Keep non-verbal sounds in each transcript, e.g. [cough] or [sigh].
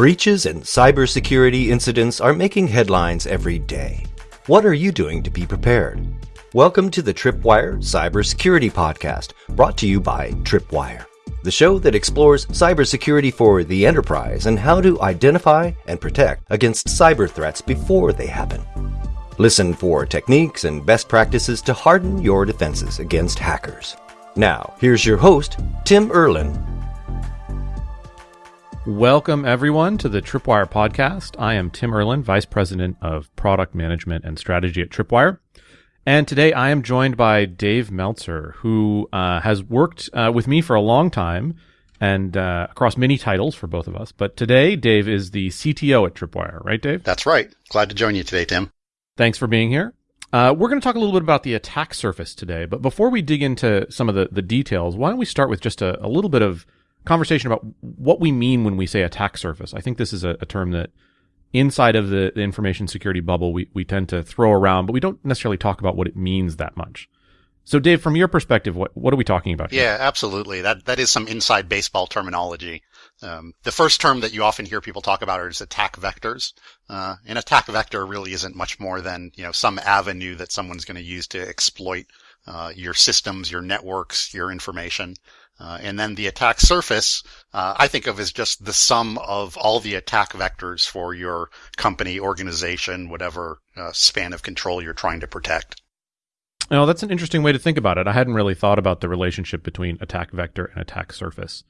Breaches and cybersecurity incidents are making headlines every day. What are you doing to be prepared? Welcome to the Tripwire Cybersecurity Podcast, brought to you by Tripwire, the show that explores cybersecurity for the enterprise and how to identify and protect against cyber threats before they happen. Listen for techniques and best practices to harden your defenses against hackers. Now, here's your host, Tim Erlin. Welcome, everyone, to the Tripwire podcast. I am Tim Erlin, Vice President of Product Management and Strategy at Tripwire. And today I am joined by Dave Meltzer, who uh, has worked uh, with me for a long time and uh, across many titles for both of us. But today, Dave is the CTO at Tripwire, right, Dave? That's right. Glad to join you today, Tim. Thanks for being here. Uh, we're going to talk a little bit about the attack surface today, but before we dig into some of the, the details, why don't we start with just a, a little bit of conversation about what we mean when we say attack surface? I think this is a, a term that inside of the, the, information security bubble we, we tend to throw around, but we don't necessarily talk about what it means that much. So, Dave, from your perspective, what what are we talking about? Here? Yeah, absolutely. That that is some inside baseball terminology. Um, the first term that you often hear people talk about is attack vectors. Uh, an attack vector really isn't much more than you know some avenue that someone's going to use to exploit your systems, your networks, your information. Uh, and then the attack surface, uh, I think of as just the sum of all the attack vectors for your company, organization, whatever uh, span of control you're trying to protect. Now, that's an interesting way to think about it. I hadn't really thought about the relationship between attack vector and attack surface.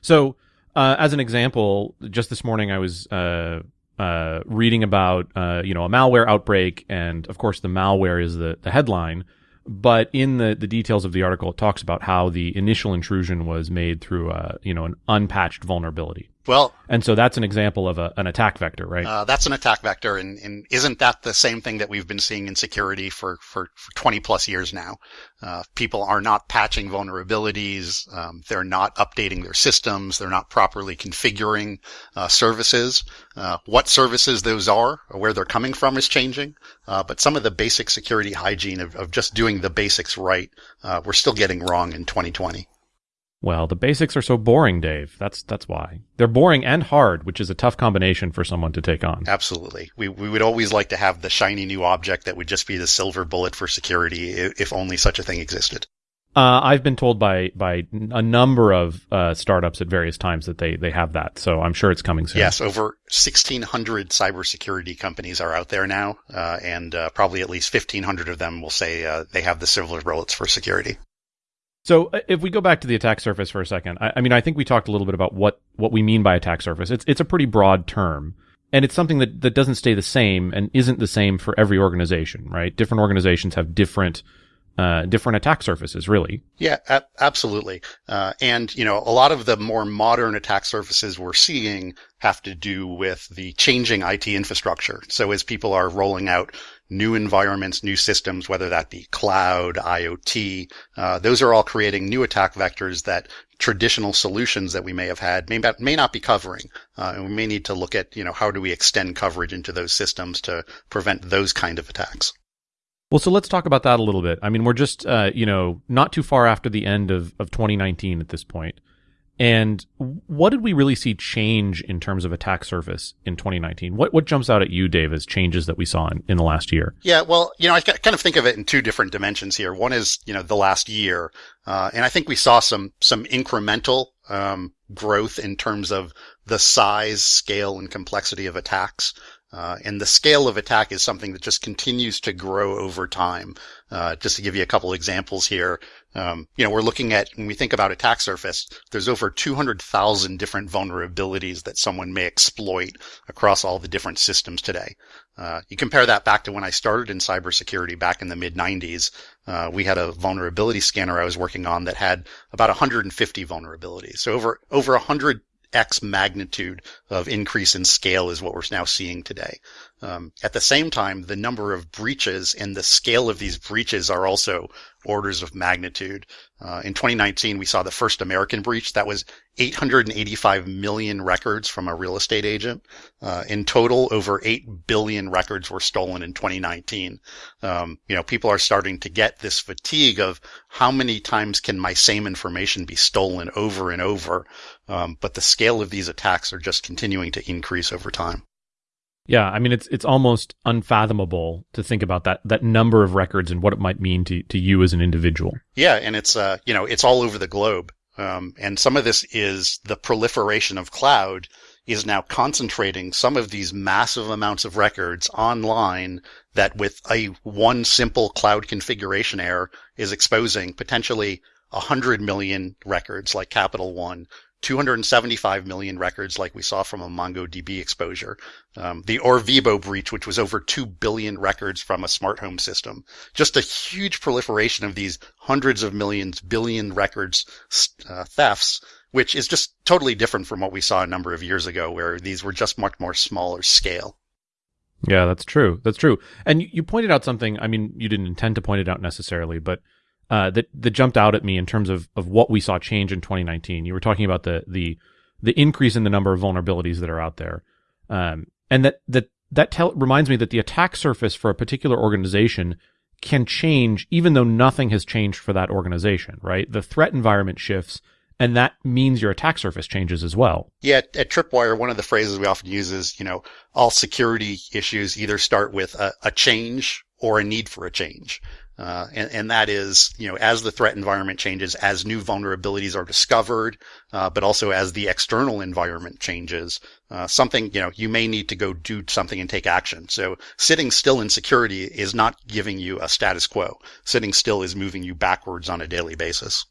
So, uh, as an example, just this morning I was uh, uh, reading about uh, you know a malware outbreak, and of course the malware is the the headline. But in the, the details of the article, it talks about how the initial intrusion was made through a, you know an unpatched vulnerability. Well, and so that's an example of a, an attack vector, right? Uh, that's an attack vector, and, and, isn't that the same thing that we've been seeing in security for, for, for 20 plus years now? Uh, people are not patching vulnerabilities, um, they're not updating their systems, they're not properly configuring uh, services. Uh, what services those are, or where they're coming from, is changing. Uh, but some of the basic security hygiene of, of just doing the basics right, uh, we're still getting wrong in 2020. Well, the basics are so boring, Dave. That's that's why. They're boring and hard, which is a tough combination for someone to take on. Absolutely. We we would always like to have the shiny new object that would just be the silver bullet for security if only such a thing existed. Uh, I've been told by by a number of uh, startups at various times that they they have that, so I'm sure it's coming soon. Yes, over 1,600 cybersecurity companies are out there now, uh, and uh, probably at least 1,500 of them will say uh, they have the silver bullets for security. So uh, if we go back to the attack surface for a second, I, I, mean, I think we talked a little bit about what, what we mean by attack surface. It's, it's a pretty broad term and it's something that, that doesn't stay the same and isn't the same for every organization, right? Different organizations have different, uh, different attack surfaces, really. Yeah, a- absolutely. Uh, and, you know, a lot of the more modern attack surfaces we're seeing have to do with the changing IT infrastructure. So as people are rolling out new environments, new systems, whether that be cloud, IoT. Uh, those are all creating new attack vectors that traditional solutions that we may have had may, may not be covering. Uh, and we may need to look at, you know, how do we extend coverage into those systems to prevent those kind of attacks. Well, so let's talk about that a little bit. I mean, we're just, uh, you know, not too far after the end of, of 2019 at this point. And what did we really see change in terms of attack surface in 2019? What what jumps out at you, Dave, as changes that we saw in, in the last year? Yeah, well, you know, I kind of think of it in two different dimensions here. One is, you know, the last year, uh, and I think we saw some some incremental um, growth in terms of the size, scale, and complexity of attacks. Uh, and the scale of attack is something that just continues to grow over time. Uh, just to give you a couple examples here, um, you know, we're looking at when we think about attack surface, there's over 200,000 different vulnerabilities that someone may exploit across all the different systems today. Uh, you compare that back to when I started in cybersecurity back in the mid 90s. Uh, we had a vulnerability scanner I was working on that had about 150 vulnerabilities. So over over 100 X magnitude of increase in scale is what we're now seeing today. Um, at the same time, the number of breaches and the scale of these breaches are also orders of magnitude. Uh, in 2019, we saw the first American breach that was 885 million records from a real estate agent. Uh, in total, over 8 billion records were stolen in 2019. Um, you know, people are starting to get this fatigue of how many times can my same information be stolen over and over. Um, but the scale of these attacks are just continuing to increase over time. Yeah, I mean it's it's almost unfathomable to think about that that number of records and what it might mean to to you as an individual. Yeah, and it's uh you know it's all over the globe, um, and some of this is the proliferation of cloud is now concentrating some of these massive amounts of records online that with a one simple cloud configuration error is exposing potentially 100 million records like Capital One 275 million records like we saw from a MongoDB exposure. Um, the Orvibo breach, which was over 2 billion records from a smart home system. Just a huge proliferation of these hundreds of millions, billion records uh, thefts, which is just totally different from what we saw a number of years ago where these were just much more smaller scale. Yeah, that's true. That's true. And you pointed out something, I mean, you didn't intend to point it out necessarily, but uh, that that jumped out at me in terms of of what we saw change in 2019. You were talking about the the the increase in the number of vulnerabilities that are out there, um, and that that that tell, reminds me that the attack surface for a particular organization can change even though nothing has changed for that organization. Right? The threat environment shifts. And that means your attack surface changes as well. Yeah, at, Tripwire, one of the phrases we often use is, you know, all security issues either start with a, a change or a need for a change. Uh, and, and, that is, you know, as the threat environment changes, as new vulnerabilities are discovered, uh, but also as the external environment changes, uh, something, you know, you may need to go do something and take action. So sitting still in security is not giving you a status quo. Sitting still is moving you backwards on a daily basis.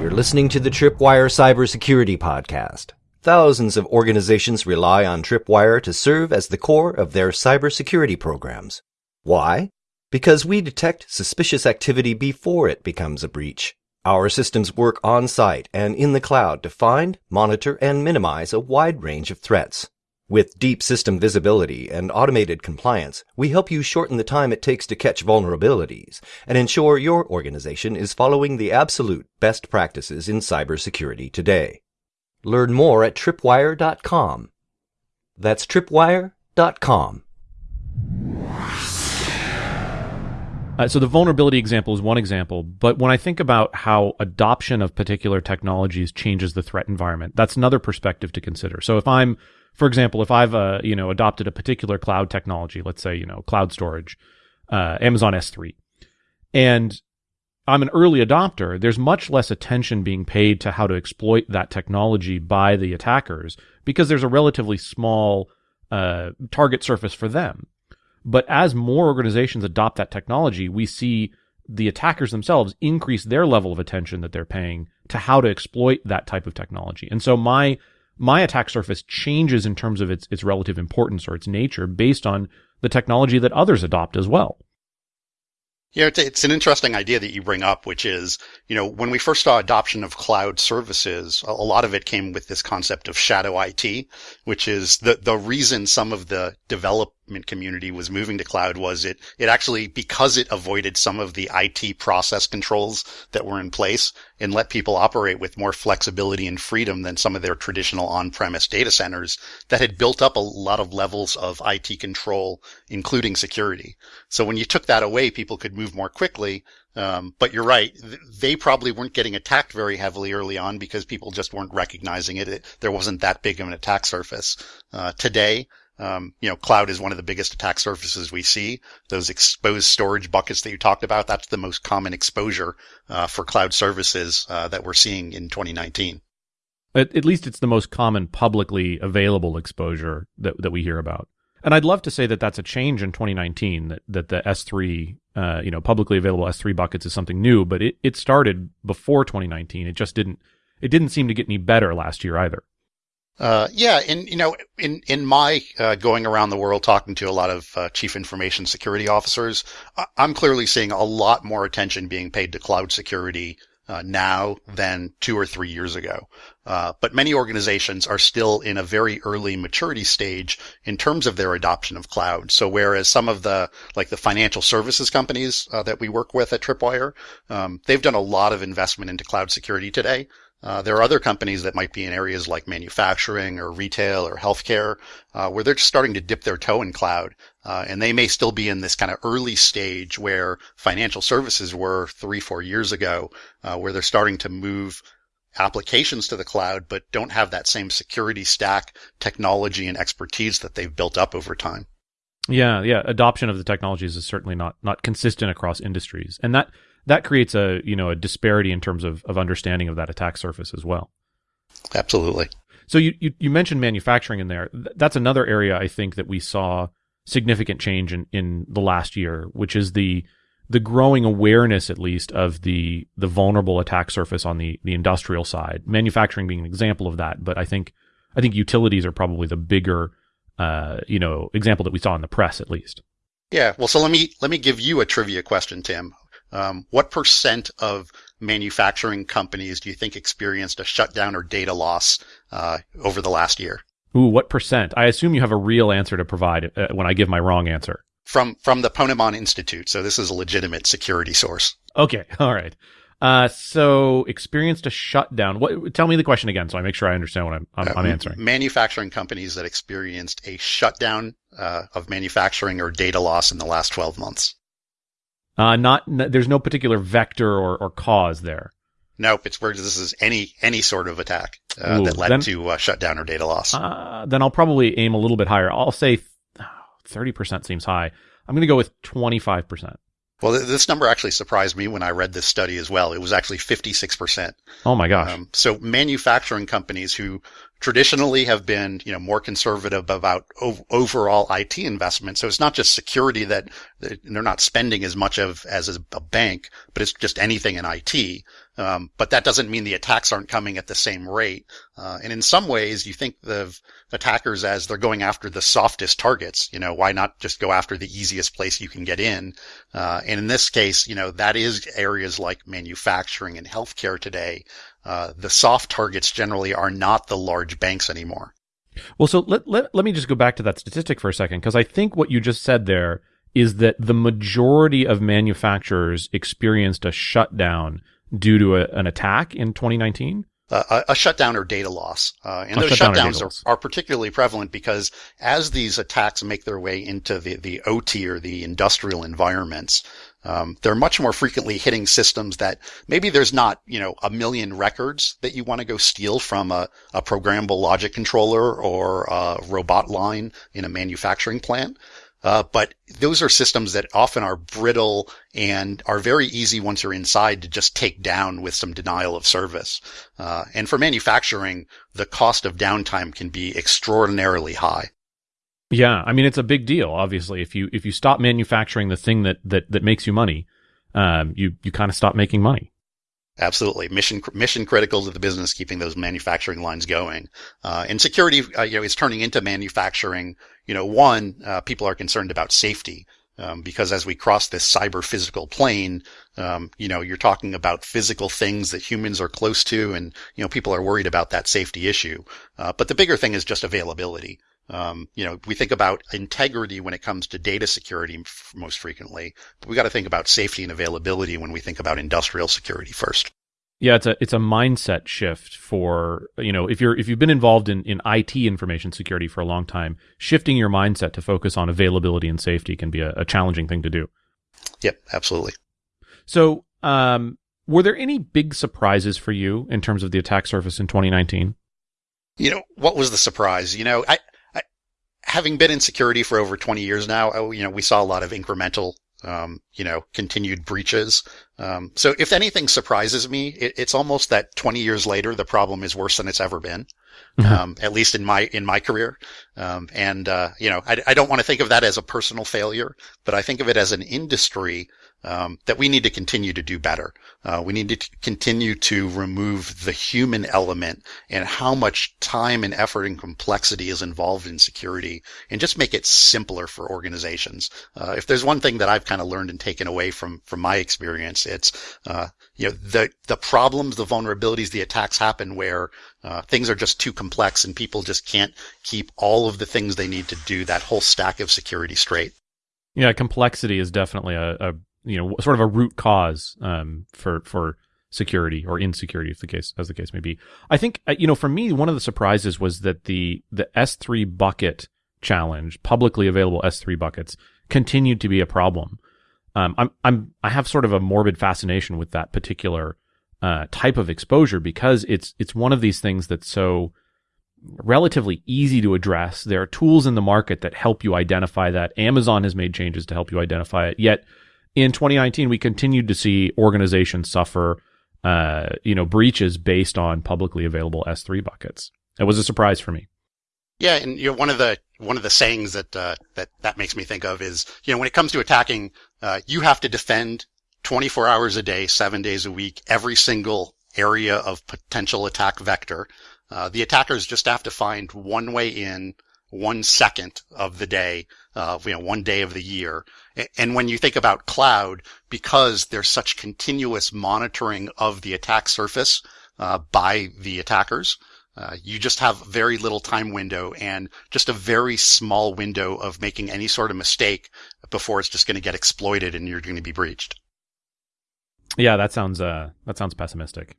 You're listening to the Tripwire Cybersecurity Podcast. Thousands of organizations rely on Tripwire to serve as the core of their cybersecurity programs. Why? Because we detect suspicious activity before it becomes a breach. Our systems work on site and in the cloud to find, monitor, and minimize a wide range of threats. With deep system visibility and automated compliance, we help you shorten the time it takes to catch vulnerabilities and ensure your organization is following the absolute best practices in cybersecurity today. Learn more at tripwire.com. That's tripwire.com. Uh, so the vulnerability example is one example, but when I think about how adoption of particular technologies changes the threat environment, that's another perspective to consider. So if I'm, for example, if I've uh, you know adopted a particular cloud technology, let's say you know cloud storage, uh, Amazon S3, and I'm an early adopter, there's much less attention being paid to how to exploit that technology by the attackers because there's a relatively small uh, target surface for them. But as more organizations adopt that technology, we see the attackers themselves increase their level of attention that they're paying to how to exploit that type of technology. And so my my attack surface changes in terms of its its relative importance or its nature based on the technology that others adopt as well. Yeah, it's, an interesting idea that you bring up, which is, you know, when we first saw adoption of cloud services, a, lot of it came with this concept of shadow IT, which is the, the reason some of the develop community was moving to cloud was it, it actually, because it avoided some of the IT process controls that were in place and let people operate with more flexibility and freedom than some of their traditional on-premise data centers that had built up a lot of levels of IT control, including security. So when you took that away, people could move more quickly. Um, but you're right. They probably weren't getting attacked very heavily early on because people just weren't recognizing it. it there wasn't that big of an attack surface. Uh, today, um, you know, cloud is one of the biggest attack surfaces we see. Those exposed storage buckets that you talked about, that's the most common exposure uh, for cloud services uh, that we're seeing in 2019. At, at, least it's the most common publicly available exposure that, that we hear about. And I'd love to say that that's a change in 2019, that, that the S3, uh, you know, publicly available S3 buckets is something new, but it, it started before 2019. It just didn't, it didn't seem to get any better last year either. Uh, yeah, and you know, in in my uh, going around the world talking to a lot of uh, chief information security officers, I'm clearly seeing a lot more attention being paid to cloud security uh, now than two or three years ago. Uh, but many organizations are still in a very early maturity stage in terms of their adoption of cloud. So whereas some of the, like the financial services companies uh, that we work with at Tripwire, um, they've done a lot of investment into cloud security today. Uh, there are other companies that might be in areas like manufacturing or retail or healthcare, uh, where they're just starting to dip their toe in cloud. Uh, and they may still be in this kind of early stage where financial services were three, four years ago, uh, where they're starting to move applications to the cloud, but don't have that same security stack, technology and expertise that they've built up over time. Yeah, yeah. Adoption of the technologies is certainly not not consistent across industries, and that that creates a you know a disparity in terms of, of understanding of that attack surface as well. Absolutely. So you, you, you mentioned manufacturing in there. That's another area I think that we saw significant change in, in the last year, which is the the growing awareness, at least, of the the vulnerable attack surface on the the industrial side. Manufacturing being an example of that, but I think I think utilities are probably the bigger uh, you know example that we saw in the press, at least. Yeah. Well, so let me let me give you a trivia question, Tim. Um, what percent of manufacturing companies do you think experienced a shutdown or data loss uh, over the last year? Ooh, what percent? I assume you have a real answer to provide uh, when I give my wrong answer. From from the Ponemon Institute, so this is a legitimate security source. Okay, [laughs] all right. Uh, so experienced a shutdown. What? Tell me the question again, so I make sure I understand what I'm I'm, uh, I'm answering. Manufacturing companies that experienced a shutdown uh, of manufacturing or data loss in the last 12 months. Uh, not there's no particular vector or, or cause there. Nope, it's where this is any any sort of attack uh, Ooh, that led then, to uh, shutdown or data loss. Uh, then I'll probably aim a little bit higher. I'll say thirty percent seems high. I'm going to go with twenty five percent. Well, th- this number actually surprised me when I read this study as well. It was actually 56%. Oh my gosh. Um, so manufacturing companies who traditionally have been, you know, more conservative about ov- overall IT investment. So it's not just security that they're not spending as much of as a bank, but it's just anything in IT. Um, but that doesn't mean the attacks aren't coming at the same rate. Uh, and in some ways, you think of attackers as they're going after the softest targets. You know, why not just go after the easiest place you can get in? Uh, and in this case, you know, that is areas like manufacturing and healthcare today. Uh, the soft targets generally are not the large banks anymore. Well, so let, let, let me just go back to that statistic for a second, because I think what you just said there is that the majority of manufacturers experienced a shutdown due to a, an attack in 2019? Uh, a, a, shutdown or data loss. Uh, and a those shutdowns are, are, particularly prevalent because as these attacks make their way into the, the OT or the industrial environments, um, they're much more frequently hitting systems that maybe there's not, you know, a million records that you want to go steal from a, a programmable logic controller or a robot line in a manufacturing plant. Uh, but those are systems that often are brittle and are very easy once you're inside to just take down with some denial of service. Uh, and for manufacturing, the cost of downtime can be extraordinarily high. Yeah, I mean it's a big deal. Obviously, if you if you stop manufacturing the thing that that that makes you money, um, you you kind of stop making money. Absolutely, mission mission critical to the business, keeping those manufacturing lines going. Uh, and security, uh, you know, is turning into manufacturing. You know, one, uh, people are concerned about safety. Um, because as we cross this cyber physical plane, um, you know, you're talking about physical things that humans are close to, and you know, people are worried about that safety issue. Uh, but the bigger thing is just availability. Um, you know, we think about integrity when it comes to data security f- most frequently, but we got to think about safety and availability when we think about industrial security first. Yeah, it's a it's a mindset shift for you know if you're if you've been involved in in IT information security for a long time, shifting your mindset to focus on availability and safety can be a, a challenging thing to do. Yep, absolutely. So, um, were there any big surprises for you in terms of the attack surface in 2019? You know, what was the surprise? You know, I having been in security for over 20 years now, oh, you know, we saw a lot of incremental, um, you know, continued breaches. Um, so if anything surprises me, it, it's almost that 20 years later, the problem is worse than it's ever been. Mm-hmm. Um, at least in my, in my career. Um, and, uh, you know, I, I don't want to think of that as a personal failure, but I think of it as an industry um, that we need to continue to do better. Uh, we need to continue to remove the human element and how much time and effort and complexity is involved in security and just make it simpler for organizations. Uh, if there's one thing that I've kind of learned and taken away from, from my experience, It's, uh, you know, the, the problems, the vulnerabilities, the attacks happen where, uh, things are just too complex and people just can't keep all of the things they need to do that whole stack of security straight. Yeah, complexity is definitely a, a you know sort of a root cause um, for for security or insecurity, if the case as the case may be. I think uh, you know for me one of the surprises was that the the S3 bucket challenge, publicly available S3 buckets, continued to be a problem. Um, I'm I'm I have sort of a morbid fascination with that particular uh, type of exposure because it's it's one of these things that's so relatively easy to address. There are tools in the market that help you identify that. Amazon has made changes to help you identify it. Yet in 2019, we continued to see organizations suffer, uh, you know, breaches based on publicly available S3 buckets. It was a surprise for me. Yeah, and you know, one of the one of the sayings that uh, that that makes me think of is, you know, when it comes to attacking, uh, you have to defend 24 hours a day, seven days a week, every single area of potential attack vector. Uh, the attackers just have to find one way in, one second of the day, uh, you know, one day of the year. And when you think about cloud, because there's such continuous monitoring of the attack surface uh, by the attackers, uh, you just have very little time window and just a very small window of making any sort of mistake before it's just going to get exploited and you're going to be breached. Yeah, that sounds uh, that sounds pessimistic.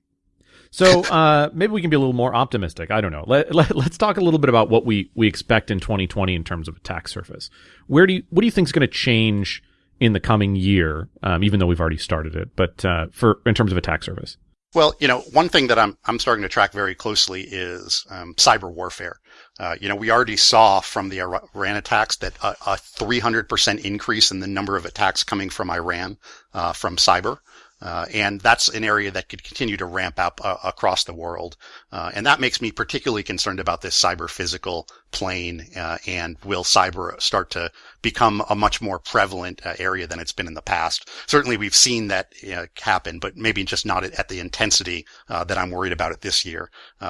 So uh, maybe we can be a little more optimistic. I don't know. Let, let, us talk a little bit about what we, we expect in 2020 in terms of attack surface. Where do you, what do you think is going to change in the coming year? Um, even though we've already started it, but uh, for in terms of attack surface. Well, you know, one thing that I'm I'm starting to track very closely is um, cyber warfare. Uh, you know, we already saw from the Iran attacks that a, a 300% increase in the number of attacks coming from Iran uh, from cyber. Uh, and that's an area that could continue to ramp up uh, across the world. Uh, and that makes me particularly concerned about this cyber physical plane. Uh, and will cyber start to become a much more prevalent uh, area than it's been in the past? Certainly we've seen that happen, but maybe just not at the intensity uh, that I'm worried about it this year.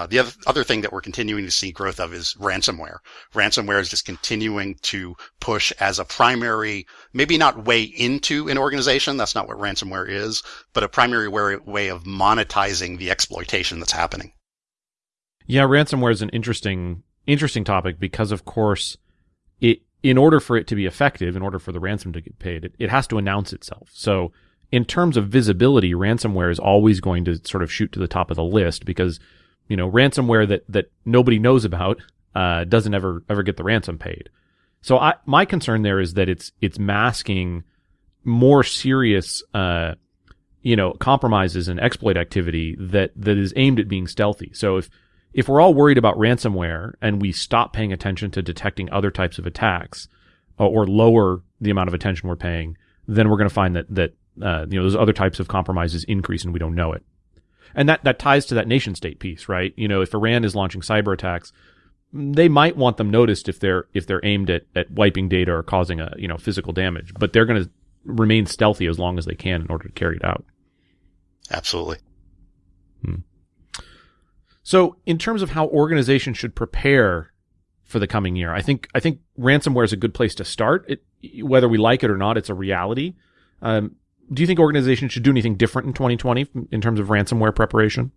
the other, other thing that we're continuing to see growth of is ransomware. Ransomware is just continuing to push as a primary, maybe not way into an organization. That's not what ransomware is, but a primary way of monetizing the exploitation that's happening. Yeah, ransomware is an interesting interesting topic because of course it in order for it to be effective, in order for the ransom to get paid, it, it has to announce itself. So in terms of visibility, ransomware is always going to sort of shoot to the top of the list because, you know, ransomware that, that nobody knows about, uh, doesn't ever, ever get the ransom paid. So I, my concern there is that it's, it's masking more serious, uh, you know, compromises and exploit activity that, that is aimed at being stealthy. So if, if we're all worried about ransomware and we stop paying attention to detecting other types of attacks uh, or lower the amount of attention we're paying, then we're going to find that, that, uh, you know, those other types of compromises increase and we don't know it. And that, that ties to that nation state piece, right? You know, if Iran is launching cyber attacks, they might want them noticed if they're, if they're aimed at, at wiping data or causing a, you know, physical damage, but they're going to remain stealthy as long as they can in order to carry it out. Absolutely. Hmm. So, in terms of how organizations should prepare for the coming year, I think I think ransomware is a good place to start. It, whether we like it or not, it's a reality. Um, do you think organizations should do anything different in 2020 in terms of ransomware preparation?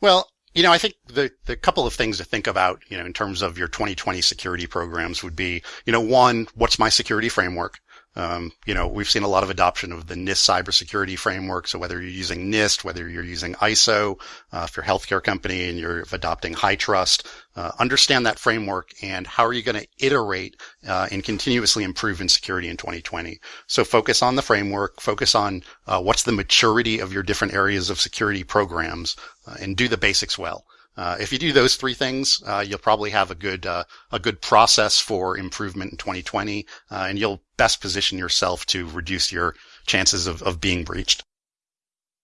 Well, you know, I think the, the couple of things to think about, you know, in terms of your 2020 security programs would be, you know, one, what's my security framework? Um, you know, we've seen a lot of adoption of the NIST cybersecurity framework. So whether you're using NIST, whether you're using ISO, uh, if you're a healthcare company and you're adopting HITRUST, uh, understand that framework and how are you going to iterate uh, and continuously improve in security in 2020. So focus on the framework, focus on uh, what's the maturity of your different areas of security programs, uh, and do the basics well. Uh, if you do those three things, uh, you'll probably have a good uh, a good process for improvement in 2020, uh, and you'll best position yourself to reduce your chances of, of being breached.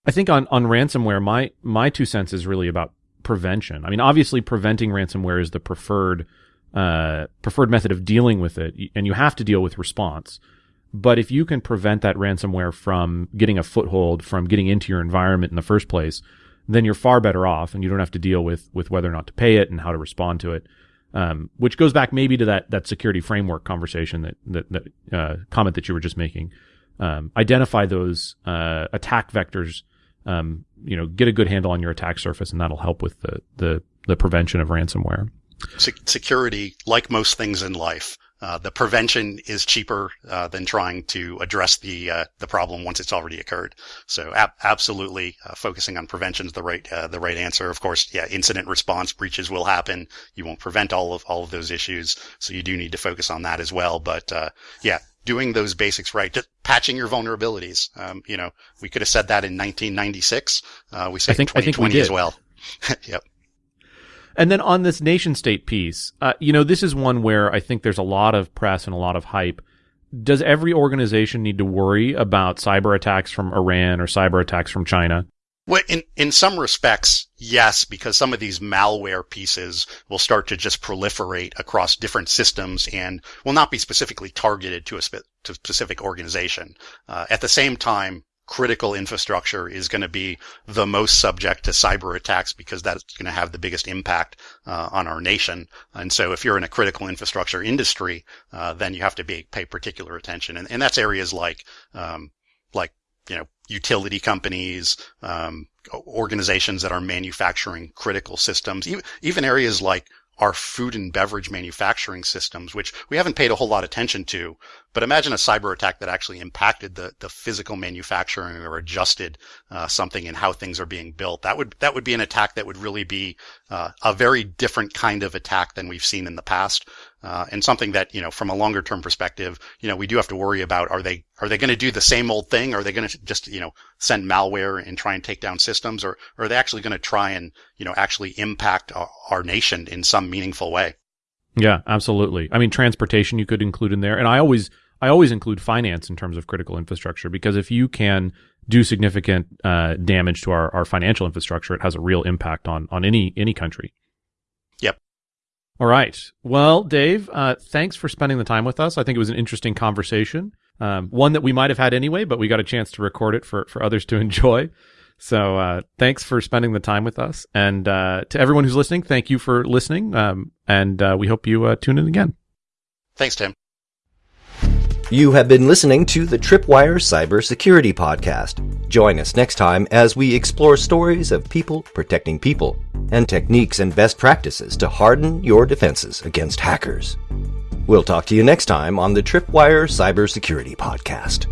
I think on on ransomware, my my two cents is really about prevention. I mean, obviously, preventing ransomware is the preferred uh, preferred method of dealing with it, and you have to deal with response. But if you can prevent that ransomware from getting a foothold, from getting into your environment in the first place, then you're far better off and you don't have to deal with, with whether or not to pay it and how to respond to it. Um, which goes back maybe to that, that security framework conversation that, that, that, uh, comment that you were just making. um, identify those uh, attack vectors. Um, you know, get a good handle on your attack surface, and that'll help with the the, the prevention of ransomware. security, like most things in life, uh, the prevention is cheaper uh, than trying to address the uh, the problem once it's already occurred. So ab- absolutely, uh, focusing on prevention is the right uh, the right answer. Of course, yeah, incident response breaches will happen. You won't prevent all of all of those issues, so you do need to focus on that as well. But uh, yeah, doing those basics right, just patching your vulnerabilities. Um, you know, we could have said that in 1996. we said I think, 2020 I think we did. as well. [laughs] yep. And then on this nation state piece, uh, you know, this is one where I think there's a lot of press and a lot of hype. Does every organization need to worry about cyber attacks from Iran or cyber attacks from China? Well, in, in some respects, yes, because some of these malware pieces will start to just proliferate across different systems and will not be specifically targeted to a, spe- to specific organization. Uh, at the same time, critical infrastructure is going to be the most subject to cyber attacks because that's going to have the biggest impact uh, on our nation. And so if you're in a critical infrastructure industry, uh, then you have to be, pay particular attention. And, and that's areas like, um, like, you know, utility companies, um, organizations that are manufacturing critical systems, even, even areas like our food and beverage manufacturing systems, which we haven't paid a whole lot of attention to. But imagine a cyber attack that actually impacted the, the physical manufacturing or adjusted uh, something in how things are being built. That would that would be an attack that would really be uh, a very different kind of attack than we've seen in the past, uh, and something that you know from a longer term perspective, you know we do have to worry about are they are they going to do the same old thing? Are they going to just you know send malware and try and take down systems, or, or are they actually going to try and you know actually impact our, our nation in some meaningful way? Yeah, absolutely. I mean, transportation you could include in there, and I always I always include finance in terms of critical infrastructure because if you can do significant uh, damage to our, our financial infrastructure, it has a real impact on on any any country. Yep. All right. Well, Dave, uh, thanks for spending the time with us. I think it was an interesting conversation, um, one that we might have had anyway, but we got a chance to record it for for others to [laughs] enjoy. So uh, thanks for spending the time with us. And uh, to everyone who's listening, thank you for listening. Um, and uh, we hope you uh, tune in again. Thanks, Tim. You have been listening to the Tripwire Cybersecurity Podcast. Join us next time as we explore stories of people protecting people and techniques and best practices to harden your defenses against hackers. We'll talk to you next time on the Tripwire Cybersecurity Podcast.